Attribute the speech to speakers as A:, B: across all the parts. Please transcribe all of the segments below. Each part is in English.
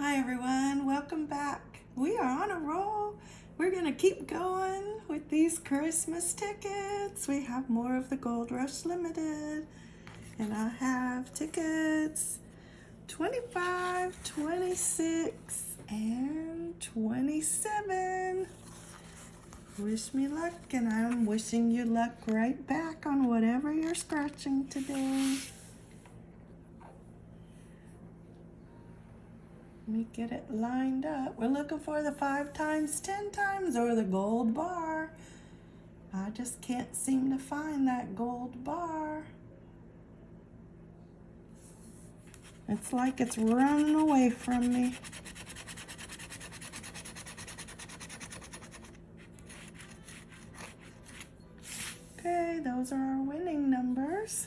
A: Hi everyone, welcome back. We are on a roll. We're gonna keep going with these Christmas tickets. We have more of the Gold Rush Limited. And I have tickets 25, 26, and 27. Wish me luck, and I'm wishing you luck right back on whatever you're scratching today. Me get it lined up. We're looking for the five times, 10 times, or the gold bar. I just can't seem to find that gold bar. It's like it's running away from me. Okay, those are our winning numbers.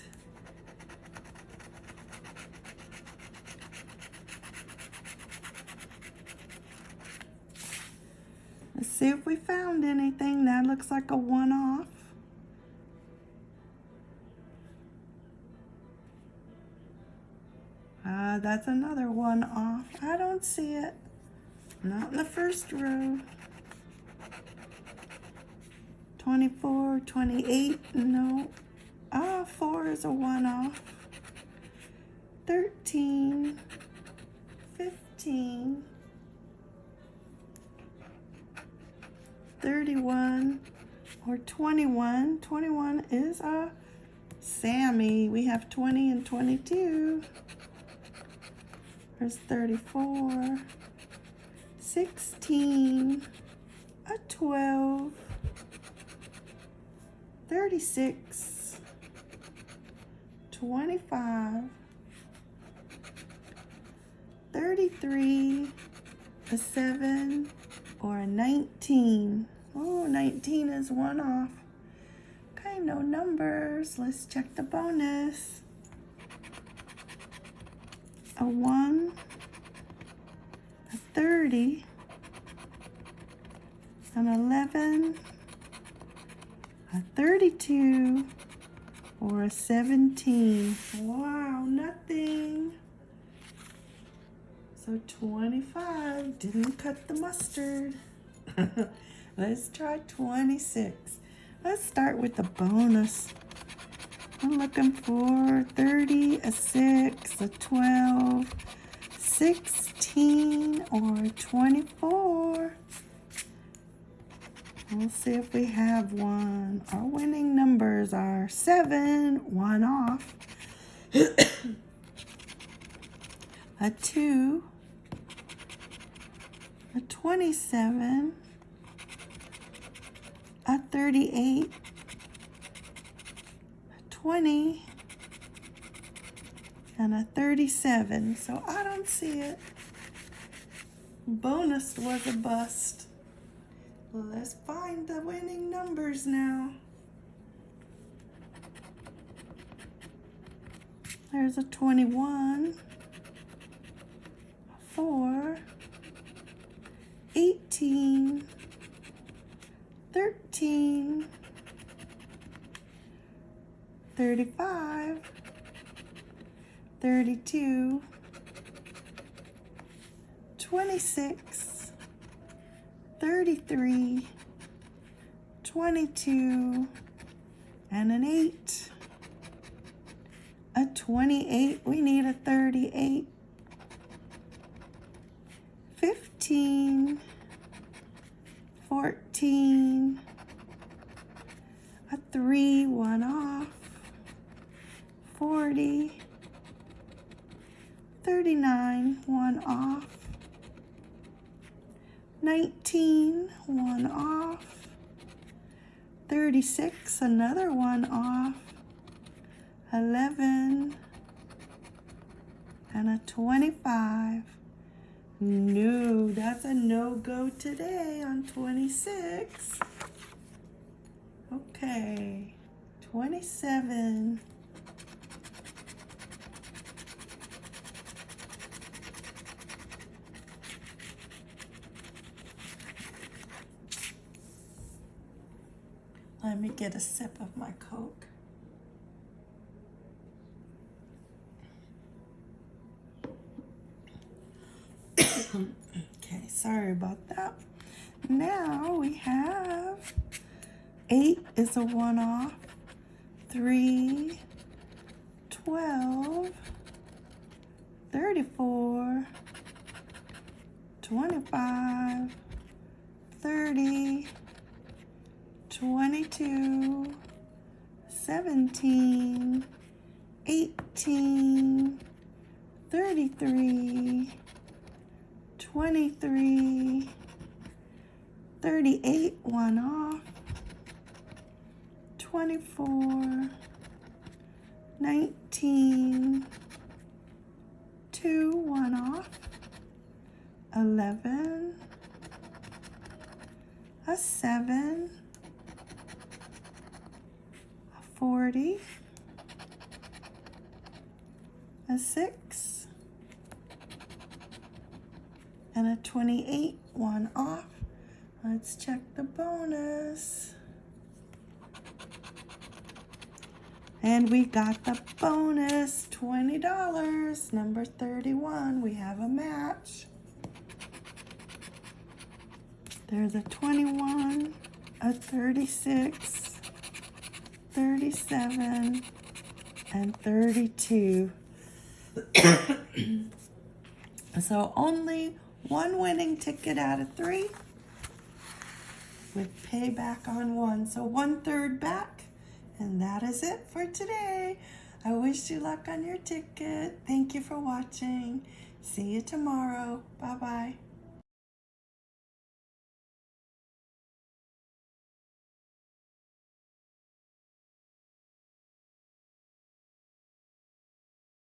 A: See if we found anything. That looks like a one-off. Uh, that's another one off. I don't see it. Not in the first row. 24, 28, no. Ah, 4 is a one off. 13, 15, 31 or 21. 21 is a Sammy. We have 20 and 22. There's 34, 16, a 12, 36, 25, 33, a 7, or a 19. Oh, 19 is one off. Okay, no numbers. Let's check the bonus. A 1, a 30, an 11, a 32, or a 17. Wow, nothing. So 25 didn't cut the mustard. Let's try 26. Let's start with the bonus. I'm looking for 30, a 6, a 12, 16, or 24. We'll see if we have one. Our winning numbers are 7, 1 off, a 2, a 27, a 38, a 20, and a 37. So I don't see it. Bonus was a bust. Let's find the winning numbers now. There's a 21, a 4, 18, 13, 35, 32, 26, 33, 22, and an 8. A 28, we need a 38. 15, 14, a 3, one off, 40, 39, one off, 19, one off, 36, another one off, 11, and a 25. No, that's a no-go today on 26. Okay, 27. Let me get a sip of my Coke. Okay, sorry about that. Now we have eight is a one off, three, 12, 34, 25, 30, 22, 17, 18, 33, 23, 38, one off, 24, 19, 2, one off, 11, a 7, a 40, a 6, and a 28, one off. Let's check the bonus. And we got the bonus, $20, number 31. We have a match. There's a 21, a 36, 37, and 32. so only one winning ticket out of three with payback on one. So one third back. And that is it for today. I wish you luck on your ticket. Thank you for watching. See you tomorrow. Bye-bye.